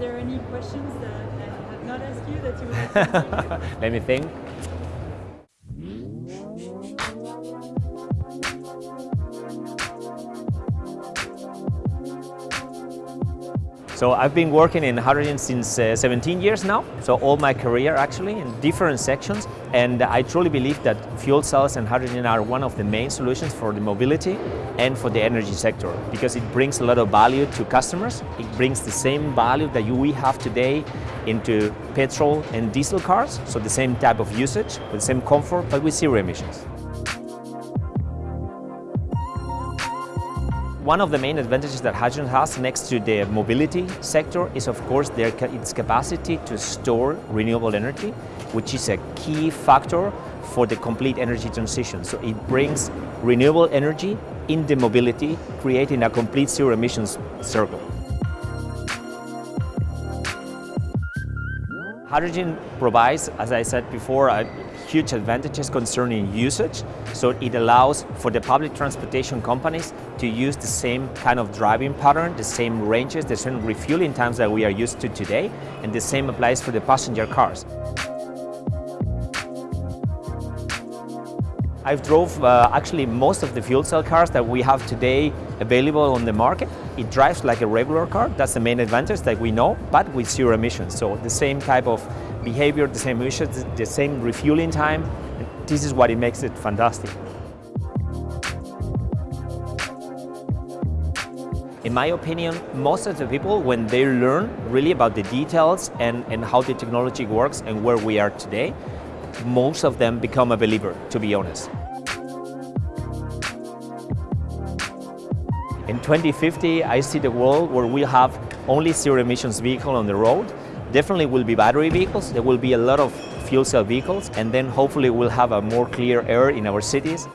there any questions that I have not asked you that you would like to ask? Let me think. So I've been working in hydrogen since uh, 17 years now, so all my career actually in different sections and I truly believe that fuel cells and hydrogen are one of the main solutions for the mobility and for the energy sector because it brings a lot of value to customers. It brings the same value that we have today into petrol and diesel cars, so the same type of usage with the same comfort but with zero emissions. One of the main advantages that hydrogen has next to the mobility sector is of course their, its capacity to store renewable energy, which is a key factor for the complete energy transition. So it brings renewable energy in the mobility, creating a complete zero emissions circle. Hydrogen provides, as I said before, huge advantages concerning usage. So it allows for the public transportation companies to use the same kind of driving pattern, the same ranges, the same refueling times that we are used to today, and the same applies for the passenger cars. I've drove uh, actually most of the fuel cell cars that we have today available on the market. It drives like a regular car, that's the main advantage that we know, but with zero emissions. So the same type of behavior, the same emissions, the same refueling time. This is what it makes it fantastic. In my opinion, most of the people, when they learn really about the details and, and how the technology works and where we are today, most of them become a believer, to be honest. In 2050, I see the world where we have only zero emissions vehicle on the road. Definitely will be battery vehicles. There will be a lot of fuel cell vehicles and then hopefully we'll have a more clear air in our cities.